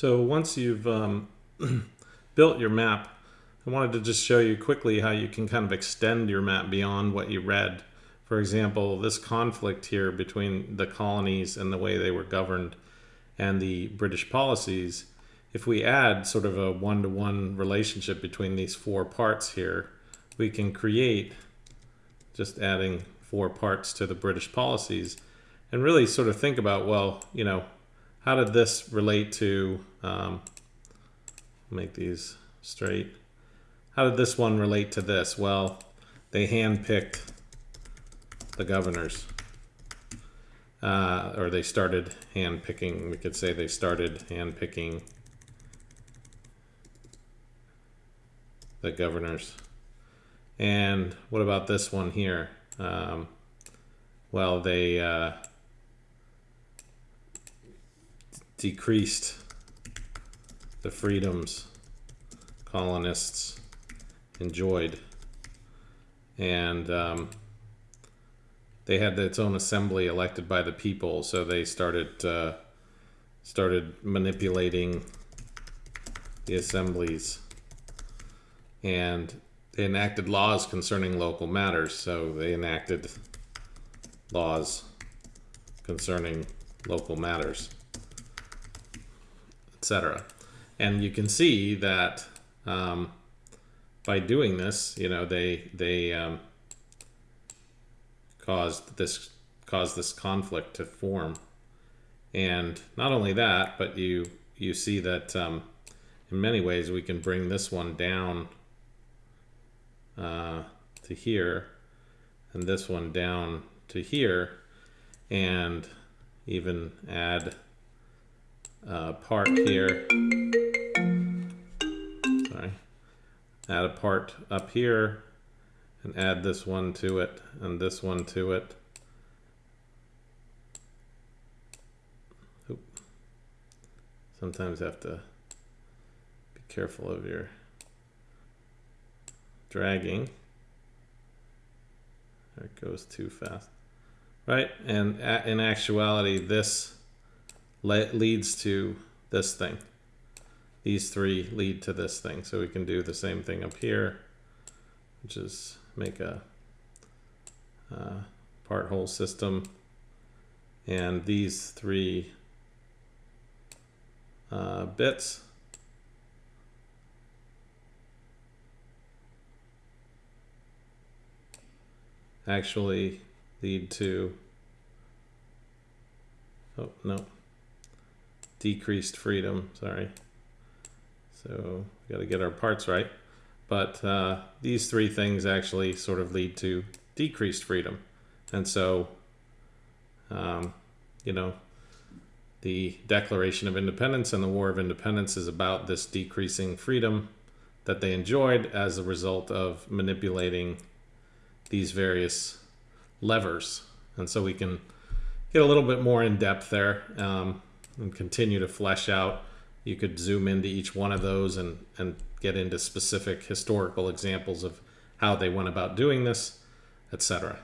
So once you've um, built your map, I wanted to just show you quickly how you can kind of extend your map beyond what you read. For example, this conflict here between the colonies and the way they were governed and the British policies, if we add sort of a one-to-one -one relationship between these four parts here, we can create, just adding four parts to the British policies, and really sort of think about, well, you know, how did this relate to, um, make these straight. How did this one relate to this? Well, they handpicked the governors. Uh, or they started handpicking, we could say they started handpicking the governors. And what about this one here? Um, well, they uh, decreased the freedoms colonists enjoyed. And um, they had its own assembly elected by the people, so they started uh, started manipulating the assemblies, and they enacted laws concerning local matters. So they enacted laws concerning local matters, etc. And you can see that um, by doing this, you know, they they um, caused this caused this conflict to form. And not only that, but you you see that um, in many ways we can bring this one down uh, to here, and this one down to here, and even add a part here add a part up here and add this one to it and this one to it. Oop. Sometimes have to be careful of your dragging. There it goes too fast. Right, and in actuality, this leads to this thing these three lead to this thing. So we can do the same thing up here, which is make a uh, part whole system. And these three uh, bits actually lead to, oh no, decreased freedom, sorry. So we got to get our parts right. But uh, these three things actually sort of lead to decreased freedom. And so, um, you know, the Declaration of Independence and the War of Independence is about this decreasing freedom that they enjoyed as a result of manipulating these various levers. And so we can get a little bit more in depth there um, and continue to flesh out you could zoom into each one of those and, and get into specific historical examples of how they went about doing this, etc.